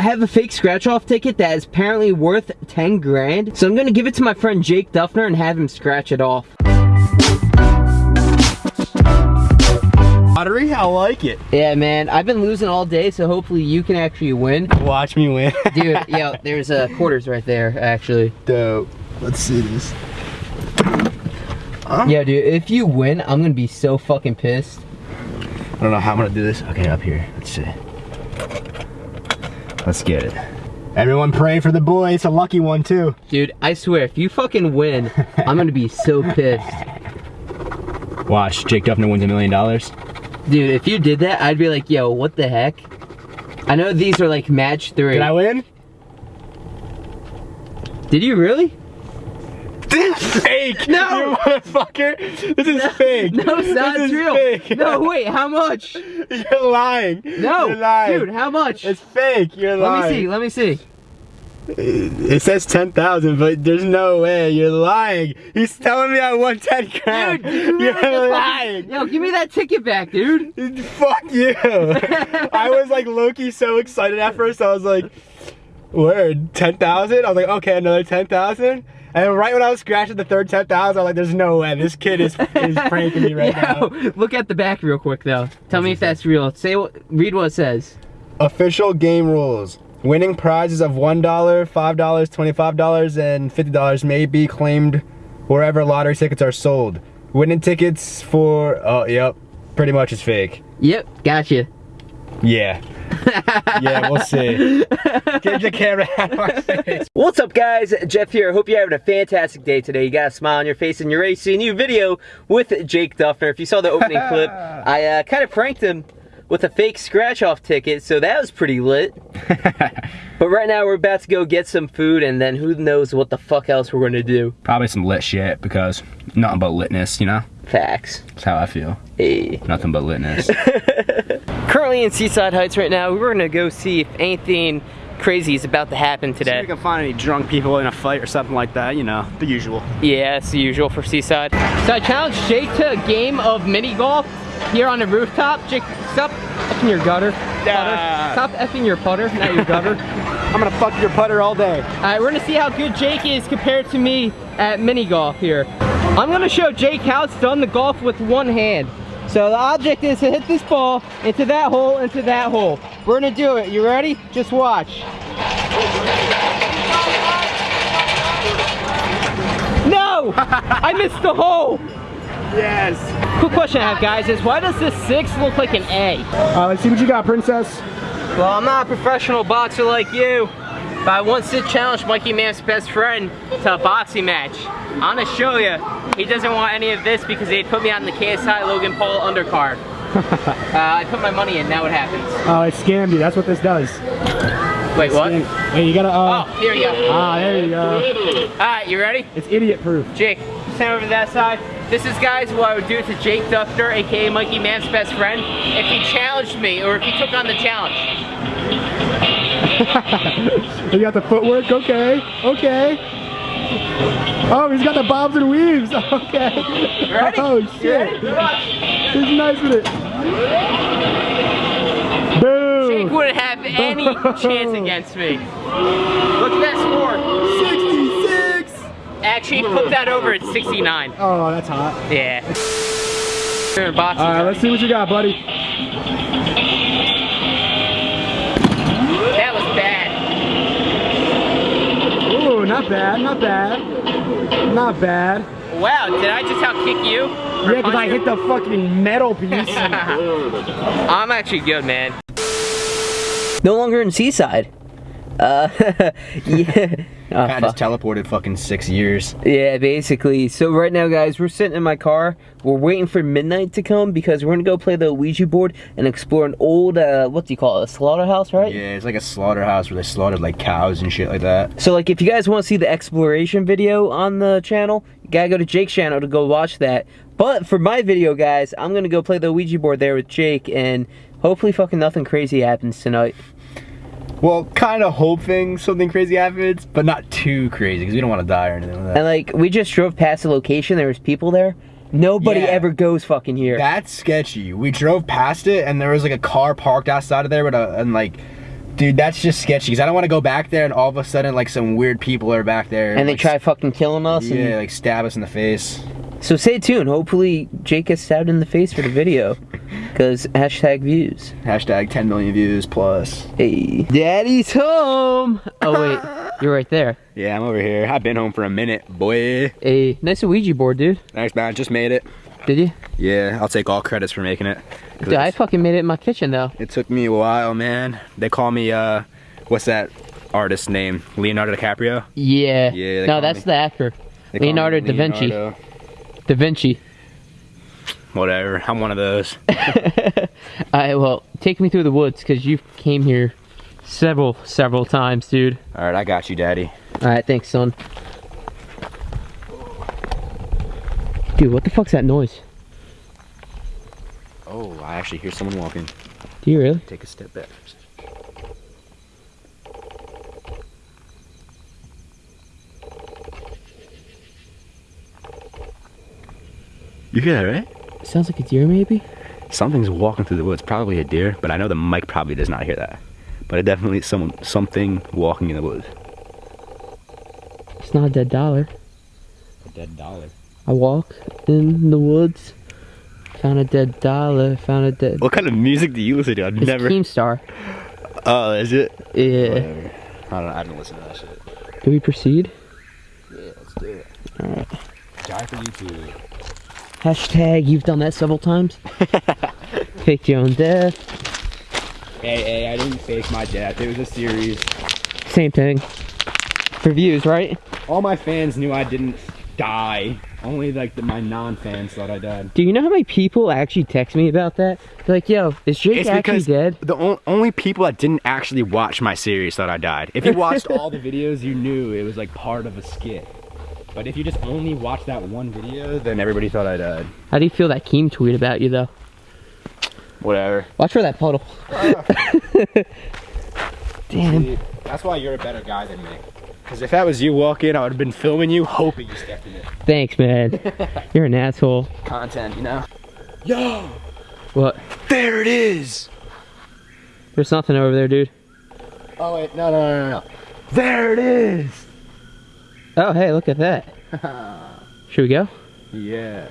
I have a fake scratch off ticket that is apparently worth 10 grand. So I'm gonna give it to my friend Jake Duffner and have him scratch it off. Lottery, I like it. Yeah, man, I've been losing all day, so hopefully you can actually win. Watch me win. Dude, yo, there's uh, quarters right there, actually. Dope. Let's see this. Huh? Yeah, dude, if you win, I'm gonna be so fucking pissed. I don't know how I'm gonna do this. Okay, up here. Let's see. Let's get it. Everyone pray for the boy. It's a lucky one, too. Dude, I swear, if you fucking win, I'm gonna be so pissed. Watch, Jake Duffner wins a million dollars. Dude, if you did that, I'd be like, yo, what the heck? I know these are like match three. Did I win? Did you really? This is fake! No! You motherfucker! This is no, fake! No, it's not this real! Fake. No, wait, how much? You're lying! No! You're lying! Dude, how much? It's fake! You're lying! Let me see, let me see. It says 10,000, but there's no way. You're lying. He's telling me I won 10 grand. Dude, you're lying. Yo, give me that ticket back, dude. Fuck you. I was like Loki so excited at first. I was like, word, 10,000? I was like, okay, another 10,000? And right when I was scratching the third 10,000, I was like, there's no way. This kid is, is pranking me right Yo, now. Look at the back real quick, though. Tell What's me if that's real. Say what, read what it says. Official game rules. Winning prizes of $1, $5, $25, and $50 may be claimed wherever lottery tickets are sold. Winning tickets for, oh, yep, pretty much is fake. Yep, gotcha. Yeah. Yeah, we'll see. Get the camera out of my face. What's up, guys? Jeff here. Hope you're having a fantastic day today. You got a smile on your face and you're ready to see a new video with Jake Duffner. If you saw the opening clip, I uh, kind of pranked him with a fake scratch off ticket, so that was pretty lit. but right now we're about to go get some food and then who knows what the fuck else we're gonna do. Probably some lit shit because nothing but litness, you know? Facts. That's how I feel. Hey. Nothing but litness. Currently in Seaside Heights right now, we're gonna go see if anything crazy is about to happen today. See if we can find any drunk people in a fight or something like that, you know, the usual. Yeah, it's the usual for Seaside. So I challenged Jake to a game of mini golf here on the rooftop. Jake, stop effing your gutter. Yeah. Stop effing your putter, not your gutter. I'm gonna fuck your putter all day. All right, we're gonna see how good Jake is compared to me at mini golf here. I'm gonna show Jake how it's done the golf with one hand. So the object is to hit this ball into that hole, into that hole. We're gonna do it. You ready? Just watch. No! I missed the hole! Yes. Quick question I have, guys, is why does this six look like an A? Uh, let's see what you got, princess. Well, I'm not a professional boxer like you, but I once did challenge Mikey Man's best friend to a boxing match. I'm gonna show you, he doesn't want any of this because they put me on the KSI Logan Paul undercard. uh, I put my money in, now what happens? Oh, it scammed you, that's what this does. Wait, what? Wait, you gotta, uh... Oh, here you go. Ah, there you go. Alright, you ready? It's idiot-proof. Jake, stand over to that side. This is, guys, what I would do to Jake Duffner, aka Mikey Man's best friend, if he challenged me, or if he took on the challenge. you got the footwork? Okay, okay. Oh, he's got the bobs and weaves. Okay. Oh, shit. He's nice with it. Boom. Jake wouldn't have any chance against me. Look at that score. 66. Actually, flip that over at 69. Oh, that's hot. Yeah. All right, let's see what you got, buddy. Not bad, not bad. Not bad. Wow, did I just outkick you? Yeah, because I hit the fucking metal piece. I'm actually good, man. No longer in Seaside. Uh, yeah. Oh, kind of teleported fucking six years. Yeah, basically. So right now, guys, we're sitting in my car. We're waiting for midnight to come because we're gonna go play the Ouija board and explore an old, uh, what do you call it, a slaughterhouse, right? Yeah, it's like a slaughterhouse where they slaughtered like cows and shit like that. So like, if you guys want to see the exploration video on the channel, you gotta go to Jake's channel to go watch that. But for my video, guys, I'm gonna go play the Ouija board there with Jake and hopefully fucking nothing crazy happens tonight. Well, kind of hoping something crazy happens, but not too crazy because we don't want to die or anything like that. And like, we just drove past the location. There was people there. Nobody yeah, ever goes fucking here. That's sketchy. We drove past it and there was like a car parked outside of there a, and like Dude, that's just sketchy because I don't want to go back there and all of a sudden like some weird people are back there And they like, try fucking killing us. yeah, And, like stab us in the face. So stay tuned. Hopefully Jake gets stabbed in the face for the video. Cause hashtag views. Hashtag 10 million views plus. Hey. Daddy's home. Oh wait, you're right there. Yeah, I'm over here. I've been home for a minute, boy. A nice Ouija board, dude. Thanks, man. Just made it. Did you? Yeah, I'll take all credits for making it. Dude, I fucking made it in my kitchen though. It took me a while, man. They call me, uh, what's that artist's name? Leonardo DiCaprio? Yeah. Yeah, No, that's me- the actor. Call Leonardo da Vinci. Leonardo. Da Vinci. Whatever. I'm one of those. Alright, well, take me through the woods because you came here several, several times, dude. All right, I got you, daddy. Alright, thanks, son. Dude, what the fuck's that noise? Oh, I actually hear someone walking. Do you really? Take a step back. You hear that, right? sounds like a deer, maybe? Something's walking through the woods. Probably a deer, but I know the mic probably does not hear that. But it definitely is someone, something walking in the woods. It's not a dead dollar. A dead dollar. I walk in the woods, found a dead dollar, found a dead. What kind of music do you listen to? I've It's never. Keemstar. Oh, is it? Yeah. Whatever. I don't. I don't listen to that shit. Do we proceed? Yeah, let's do it. Alright. Die for YouTube. Hashtag, you've done that several times. Fake your own death. Hey, hey, I didn't fake my death. It was a series. Same thing. For views, right? All my fans knew I didn't die. Only like the, my non-fans thought I died. Do you know how many people actually text me about that? They're like, yo, is Jake It's actually dead? the on- only people that didn't actually watch my series thought I died. If you watched all the videos, you knew it was like part of a skit. But if you just only watched that one video, then everybody thought I died. Uh, How do you feel that Keem tweet about you, though? Whatever. Watch for that puddle. Damn. See, that's why you're a better guy than me. Because if that was you walking, I would have been filming you, hoping you stepped in it. Thanks, man. You're an asshole. Content, you know? Yo! What? There it is! There's nothing over there, dude. Oh, wait, no, no, no, no, no. There it is! Oh, hey, look at that. Should we go? Yeah.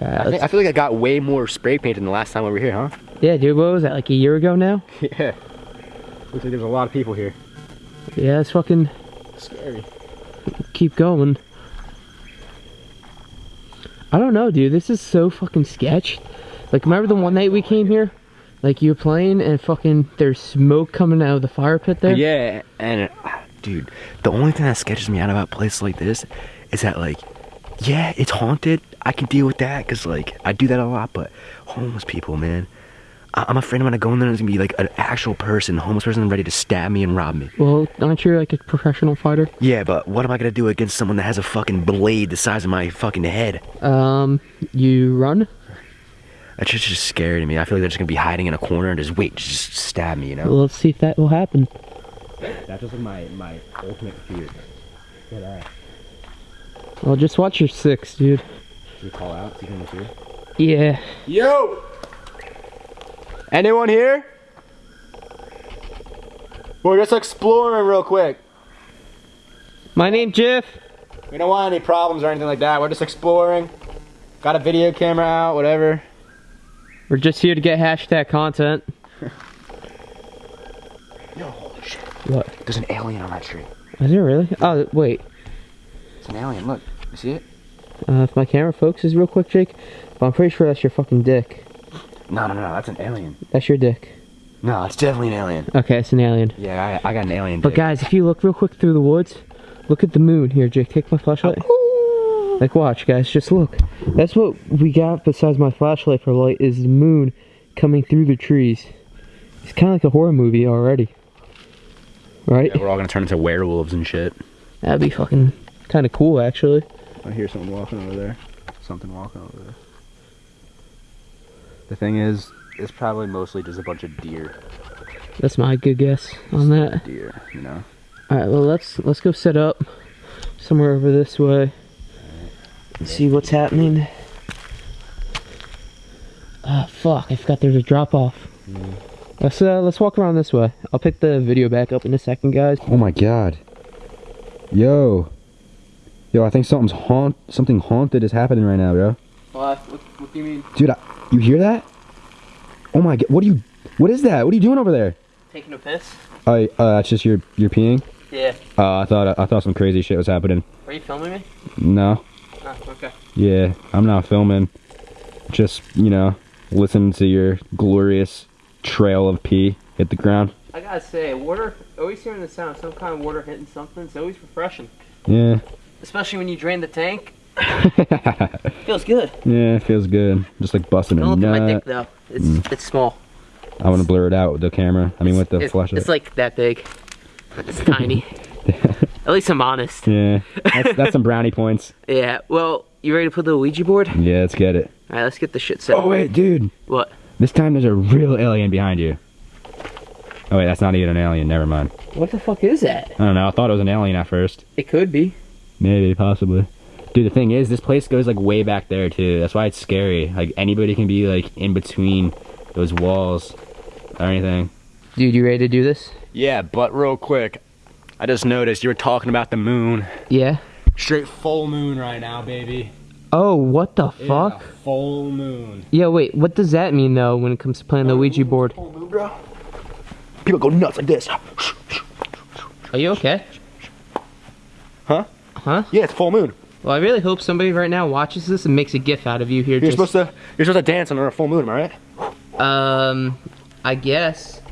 Uh, I, think, I feel like I got way more spray paint than the last time we were here, huh? yeah, dude, what was that, like a year ago now? Yeah. Looks like there's a lot of people here. Yeah, let's fucking Scary. keep going. I don't know, dude. This is so fucking sketch. Like, remember the one night we came here? Like, you were playing and fucking there's smoke coming out of the fire pit there? Yeah, and dude, the only thing that sketches me out about places like this is that like, yeah, it's haunted. I can deal with that because like I do that a lot. But homeless people, man, I- I'm afraid I'm gonna go in there and it's gonna be like an actual person, homeless person, ready to stab me and rob me. Well, aren't you like a professional fighter? Yeah, but what am I gonna do against someone that has a fucking blade the size of my fucking head? Um, you run? That's just, just scary to me. I feel like they're just gonna be hiding in a corner and just wait, to just stab me, you know? Well, let's see if that will happen. That's just like my my ultimate fear. Get out. Uh, well, just watch your six, dude. You call out. See if here. Yeah. Yo! Anyone here? We're just exploring real quick. My name's Jeff. We don't want any problems or anything like that. We're just exploring. Got a video camera out, whatever. We're just here to get hashtag content. Yo, holy shit. What? There's an alien on that tree. Is there really? Oh, wait. It's an alien. Look. You see it? Uh, if my camera focuses real quick, Jake, but I'm pretty sure that's your fucking dick. No, no, no. That's an alien. That's your dick. No, it's definitely an alien. Okay, it's an alien. Yeah, I, I got an alien. But dick. guys, if you look real quick through the woods, look at the moon. Here, Jake, take my flashlight. Like, watch, guys, just look. That's what we got besides my flashlight for light is the moon coming through the trees. It's kind of like a horror movie already. Right? Yeah, we're all gonna turn into werewolves and shit. That'd be fucking kind of cool, actually. I hear someone walking over there. Something walking over there. The thing is, it's probably mostly just a bunch of deer. That's my good guess on that. Deer, you know. All right, well let's let's go set up somewhere over this way and see what's happening. Ah, fuck! I forgot there's a drop off. Let's uh, let's walk around this way. I'll pick the video back up in a second, guys. Oh my god. Yo. Yo, I think something's haunt something haunted is happening right now, bro. What? What, what do you mean? Dude, I, you hear that? Oh my god, what are you what is that? What are you doing over there? Taking a piss? I uh, that's just your your peeing? Yeah. Uh, I thought I thought some crazy shit was happening. Are you filming me? No. Oh, okay. Yeah, I'm not filming. Just, you know, listen to your glorious trail of pee hit the ground. I gotta say, water, always hearing the sound, of some kind of water hitting something, it's always refreshing. Yeah. Especially when you drain the tank. Feels good. yeah, it feels good. Just like busting a Don't look at my dick nut. though. It's mm. it's small. I want to blur it out with the camera. I mean, with the it's, flashlight. It's like that big. It's tiny. At least I'm honest. yeah, that's, that's some brownie points. Yeah. Well, you ready to put the Ouija board? Yeah, let's get it. All right, let's get the shit set. Oh wait, dude. What? This time there's a real alien behind you. Oh wait, that's not even an alien. Never mind. What the fuck is that? I don't know. I thought it was an alien at first. It could be. Maybe, possibly. Dude, the thing is, this place goes like way back there too. That's why it's scary. Like anybody can be like in between those walls or anything. Dude, you ready to do this? Yeah, but real quick, I just noticed you were talking about the moon. Yeah. Straight full moon right now, baby. Oh, what the fuck? full moon. Yeah, wait. What does that mean though when it comes to playing the Ouija board? Full moon, bro. People go nuts like this. Are you okay? Huh? Huh? Yeah, it's full moon. Well, I really hope somebody right now watches this and makes a gif out of you here. You're just, supposed to you're supposed to dance under a full moon, am I right? Um, I guess.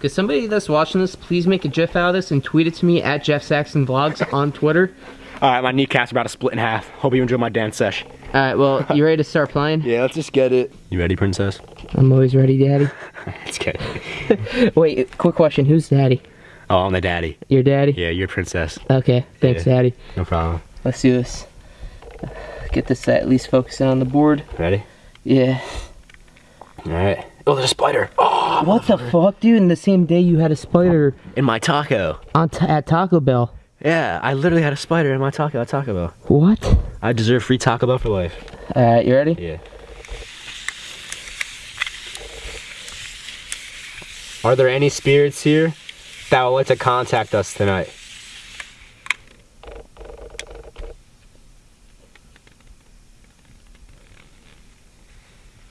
Cause somebody that's watching this, please make a gif out of this and tweet it to me at Jeff Saxon Vlogs on Twitter. Alright, my kneecaps are about to split in half. Hope you enjoy my dance sesh. All right. Well, you ready to start playing? Yeah, let's just get it. You ready, princess? I'm always ready, Daddy. Let's get it. Wait, quick question. Who's Daddy? Oh, I'm the daddy. Your daddy? Yeah, you're princess. Okay. Thanks, Yeah. Daddy. No problem. Let's do this. Get this at least focusing on the board. Ready? Yeah. Alright. Oh, there's a spider. Oh, What the fuck, dude? In the same day you had a spider in my taco. on t- at Taco Bell. Yeah, I literally had a spider in my taco at Taco Bell. What? I deserve free Taco Bell for life. All right, you ready? Yeah. Are there any spirits here that would like to contact us tonight?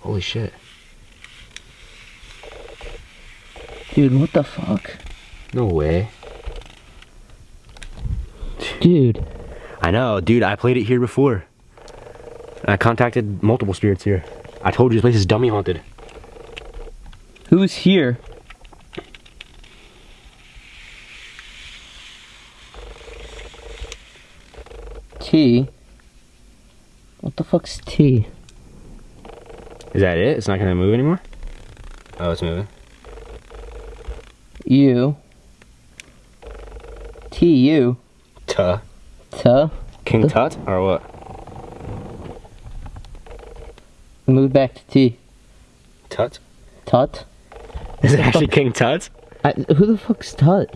Holy shit. Dude, what the fuck? No way. Dude. I know, dude, I played it here before. I contacted multiple spirits here. I told you this place is dummy haunted. Who's here? T. What the fuck's T? Is that it? It's not gonna move anymore? Oh, it's moving. U. T U. Tuh. T. King Tut or what? Move back to T. Tut? Tut. Is it actually King Tut? I, who the fuck's Tut?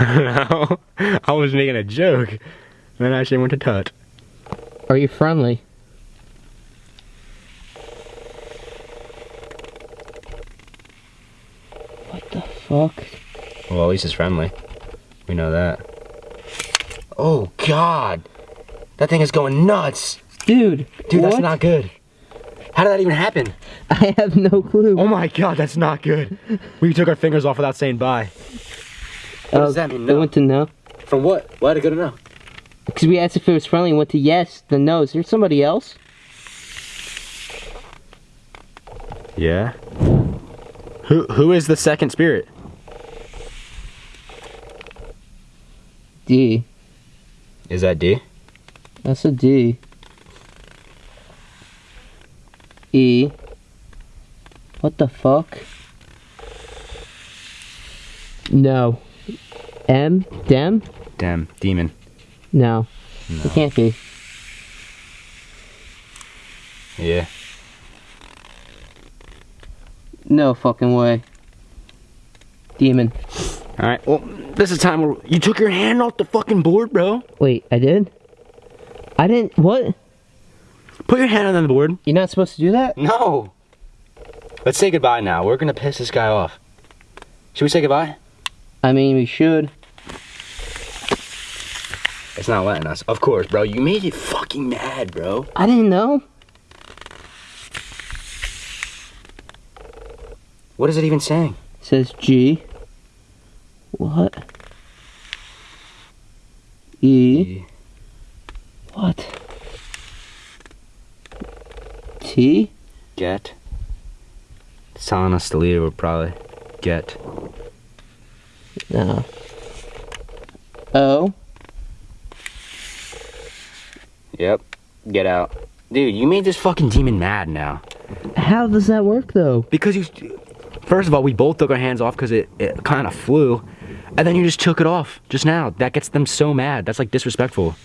no, I was making a joke. Then I actually went to Tut. Are you friendly? What the fuck? Well, at least it's friendly. We know that. Oh God, that thing is going nuts, Dude, dude. That's not good. How did that even happen? I have no clue. Oh my God, that's not good. We took our fingers off without saying bye. What does oh, that mean? I No. went to no. From what? Why did it go to no? Because we asked if it was friendly and went to yes, then no. Is there somebody else? Yeah. Who Who is the second spirit? D. Is that D? That's a D. E. What the fuck? No. M? Dem? Damn, demon. No. It can't be. Yeah. No fucking way. Demon. All right. Well, this is time where you took your hand off the fucking board, bro. Wait, I did? I didn't. What? Put your hand on the board. You're not supposed to do that? No. Let's say goodbye now. We're gonna piss this guy off. Should we say goodbye? I mean, we should. It's not letting us. Of course, bro. You made it fucking mad, bro. I didn't know. What is it even saying? says G. What? E. What? T? Get. Telling us to leave. We'll probably get. No. O? Yep. Get out. Dude, you made this fucking demon mad now. How does that work though? Because you. First of all, we both took our hands off because it, it kind of flew. And then you just took it off just now. That gets them so mad. That's like disrespectful.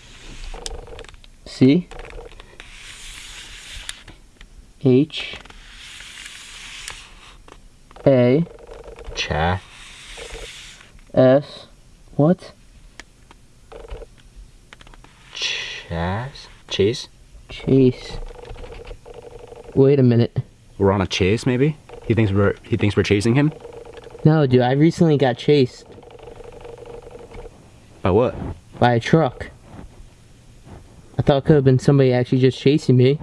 C? H? A? Cha. S? What? Chas? Chase? Chase. Wait a minute. We're on a chase, maybe? He thinks we're he thinks we're chasing him? No, dude, I recently got chased By what? by a truck. I thought it could have been somebody actually just chasing me.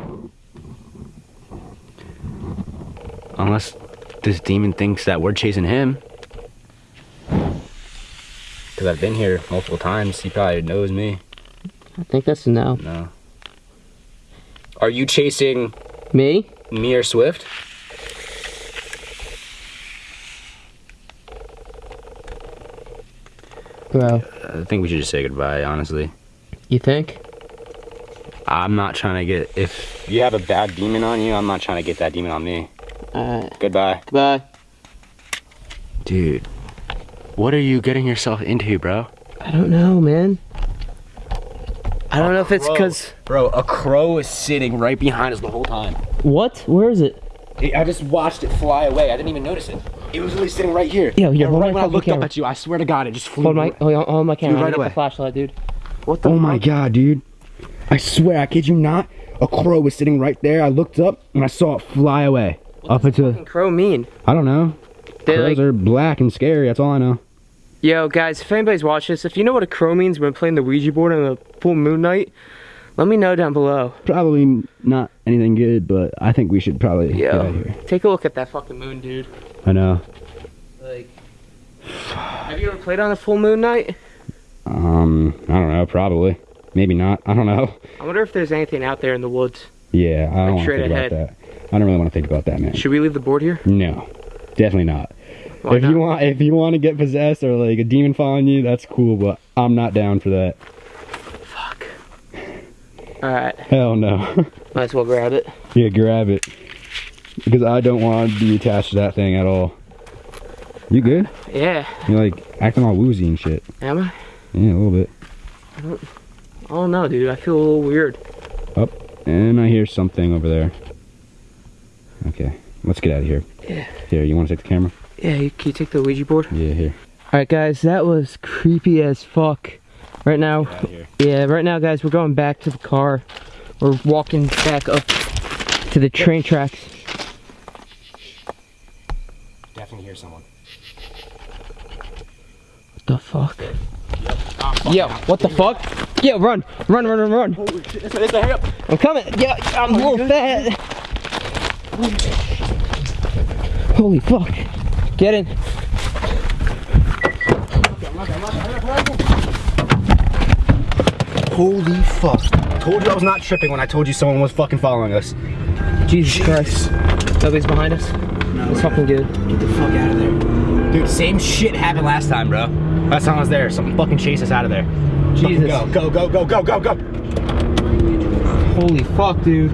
Unless this demon thinks that we're chasing him. Because I've been here multiple times. He probably knows me. I think that's a no. No. Are you chasing Me? me or Swift? Bro, I think we should just say goodbye, honestly. you think? I'm not trying to get. If you have a bad demon on you, I'm not trying to get that demon on me. Alright. Goodbye. Goodbye. Dude, what are you getting yourself into, bro? I don't know, man. I don't know if it's because. Bro, a crow is sitting right behind us the whole time. What? Where is it? I just watched it fly away. I didn't even notice it. It was really sitting right here. Yo, yo, hold right my when I looked up at you, I swear to God, it just flew. Hold my, hold on, oh, hold my camera. right away. the flashlight, dude. What the Oh my? God, dude! I swear, I kid you not. A crow was sitting right there. I looked up and I saw it fly away up into. Fucking crow mean? I don't know. They Crows like, are black and scary. That's all I know. yo, guys, if anybody's watching this, if you know what a crow means when playing the Ouija board on a full moon night, let me know down below. Probably not anything good, but I think we should probably get out here. take a look at that fucking moon, dude. I know. Like, have you ever played on a full moon night? Um, I don't know. Probably. Maybe not. I don't know. I wonder if there's anything out there in the woods. Yeah, I don't want to think ahead. about that. I don't really want to think about that, man. Should we leave the board here? No, definitely not. Why if not? you want, if you want to get possessed or like a demon following you, that's cool. But I'm not down for that. Fuck. Alright, Hell no. might as well grab it. yeah, grab it because I don't want to be attached to that thing at all. You good? Yeah, You're like acting all woozy and shit. am I? Yeah, a little bit. Oh, I don't know, dude, I feel a little weird. Up. And I hear something over there. Okay, let's get out of here. Yeah. Here, you want to take the camera? Yeah, you, can you take the Ouija board? Yeah, here. Alright, guys, that was creepy as fuck. Right now, Out of here. yeah, right now, guys, we're going back to the car. We're walking back up to the train tracks. Definitely hear someone. What the fuck? Yo, what the fuck? Yeah. run, run, run, run, run. hurry up. I'm coming. Yeah, I'm a little fat. Holy fuck. Get in. Holy fuck. Told you I was not tripping when I told you someone was fucking following us. Jesus Christ. Nobody's behind us? No. It's fucking good. Get the fuck out of there. Dude, same shit happened last time, bro. Last time I was there, something fucking chased us out of there. Jesus. Go, go, go, go, go, go, go. Holy fuck, dude.